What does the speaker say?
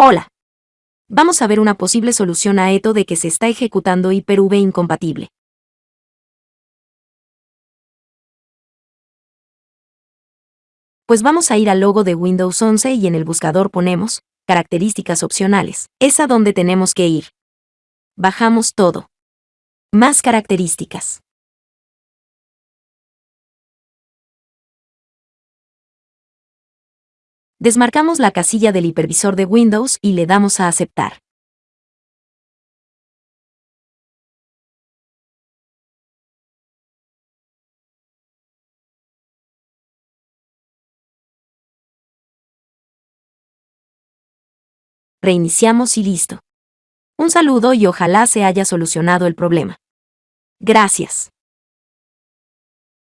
Hola. Vamos a ver una posible solución a esto de que se está ejecutando Hyper-V incompatible. Pues vamos a ir al logo de Windows 11 y en el buscador ponemos características opcionales. Es a donde tenemos que ir. Bajamos todo. Más características. Desmarcamos la casilla del hipervisor de Windows y le damos a aceptar. Reiniciamos y listo. Un saludo y ojalá se haya solucionado el problema. Gracias.